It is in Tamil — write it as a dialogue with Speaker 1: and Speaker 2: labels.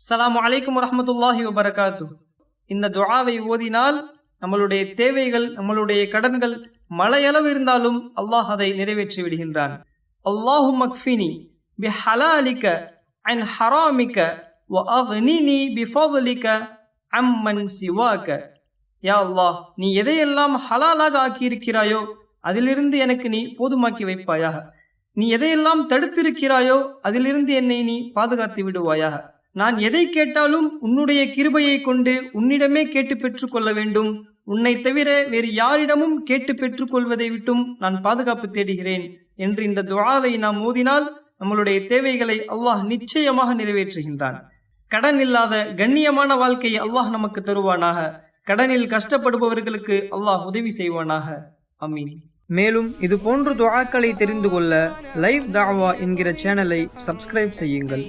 Speaker 1: சலாம் அலைக்கும் வரமத்துல்லாஹி வபரகாத்து இந்த துவாவை ஓதினால் நம்மளுடைய தேவைகள் நம்மளுடைய கடன்கள் மலையளவு இருந்தாலும் அல்லாஹ் அதை நிறைவேற்றி விடுகின்றான். அல்லாஹு மக்ஃபினி பி ஹலாலிக்க அன் ஹராமிக்க வ அக்னினி பி ஃபضலிக்க அம்மன் சிவாக்க யா அல்லாஹ் நீ எதையெல்லாம் ஹலாலாக ஆக்கியிருக்கிறாயோ அதிலிருந்து எனக்கு நீ போதுமாக்கி வைப்பாயாக. நீ எதையெல்லாம் தடுத்திருக்கிறாயோ அதிலிருந்து என்னை நீ பாதுகாத்து விடுவாயாக. நான் எதை கேட்டாலும் உன்னுடைய கிருபையை கொண்டு உன்னிடமே கேட்டு பெற்றுக்கொள்ள வேண்டும். உன்னை தவிர வேறு யாரிடமும் கேட்டு பெற்றுக்கொள்வதை விட்டும் நான் பாதுகாப்பு தேடுகிறேன் என்று இந்த துவாவை நாம் ஓதினால் நம்மளுடைய தேவைகளை அல்லாஹ் நிச்சயமாக நிறைவேற்றுகின்றான். கடன் இல்லாத கண்ணியமான வாழ்க்கையை அல்லாஹ் நமக்கு தருவானாக. கடனில் கஷ்டப்படுபவர்களுக்கு அல்லாஹ் உதவி செய்வானாக. அமீன் மேலும் இது போன்ற துவாக்களை தெரிந்து கொள்ள லைவ் தாவா என்கிற சேனலை சப்ஸ்கிரைப் செய்யுங்கள்.